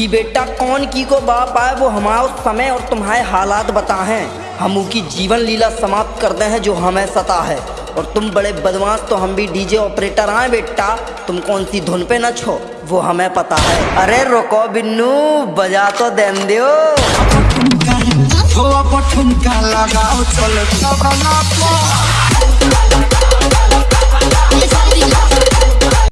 कि बेटा कौन की को बाप आए, वो हमारा समय और तुम्हारे हालात बताएँ। हम उनकी जीवन लीला समाप्त करते हैं जो हमें सता है। और तुम बड़े बदमाश तो हम भी डीजे ऑपरेटर आए बेटा। तुम कौन सी धुन पे न छो, वो हमें पता है। अरे रुको बिन्नू, बजा तो देन दियो। लगाओ